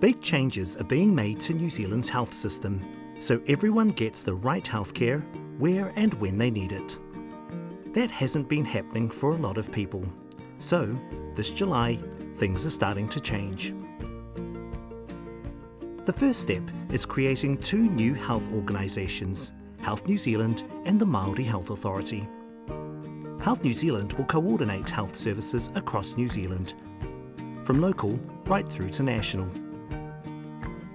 Big changes are being made to New Zealand's health system, so everyone gets the right healthcare where and when they need it. That hasn't been happening for a lot of people. So, this July, things are starting to change. The first step is creating two new health organisations, Health New Zealand and the Māori Health Authority. Health New Zealand will coordinate health services across New Zealand, from local right through to national.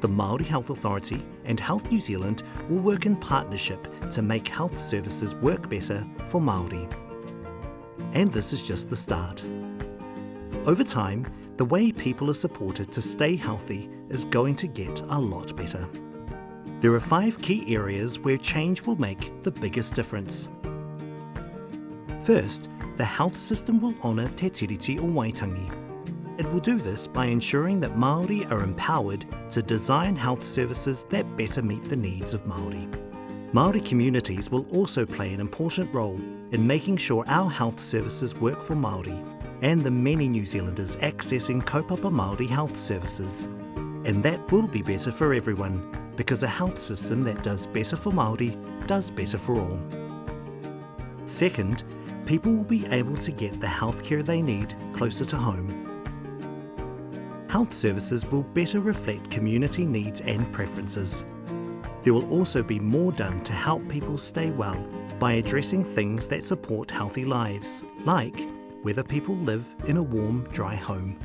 The Māori Health Authority and Health New Zealand will work in partnership to make health services work better for Māori. And this is just the start. Over time, the way people are supported to stay healthy is going to get a lot better. There are five key areas where change will make the biggest difference. First, the health system will honour Te Tiriti o Waitangi, it will do this by ensuring that Māori are empowered to design health services that better meet the needs of Māori. Māori communities will also play an important role in making sure our health services work for Māori and the many New Zealanders accessing kaupapa Māori health services. And that will be better for everyone because a health system that does better for Māori does better for all. Second, people will be able to get the healthcare they need closer to home health services will better reflect community needs and preferences. There will also be more done to help people stay well by addressing things that support healthy lives, like whether people live in a warm, dry home.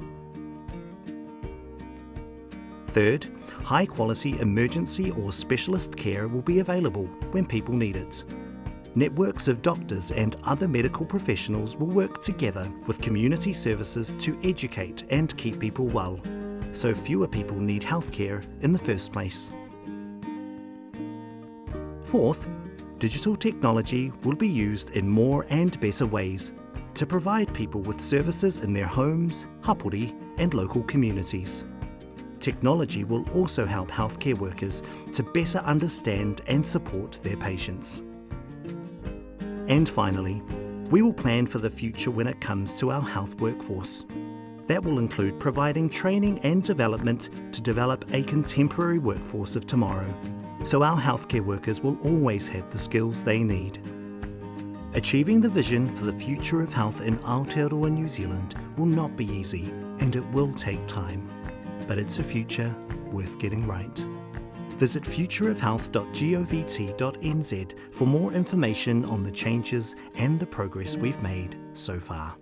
Third, high quality emergency or specialist care will be available when people need it. Networks of doctors and other medical professionals will work together with community services to educate and keep people well, so fewer people need healthcare in the first place. Fourth, digital technology will be used in more and better ways to provide people with services in their homes, hapori and local communities. Technology will also help healthcare workers to better understand and support their patients. And finally, we will plan for the future when it comes to our health workforce. That will include providing training and development to develop a contemporary workforce of tomorrow, so our healthcare workers will always have the skills they need. Achieving the vision for the future of health in Aotearoa New Zealand will not be easy and it will take time, but it's a future worth getting right. Visit futureofhealth.govt.nz for more information on the changes and the progress we've made so far.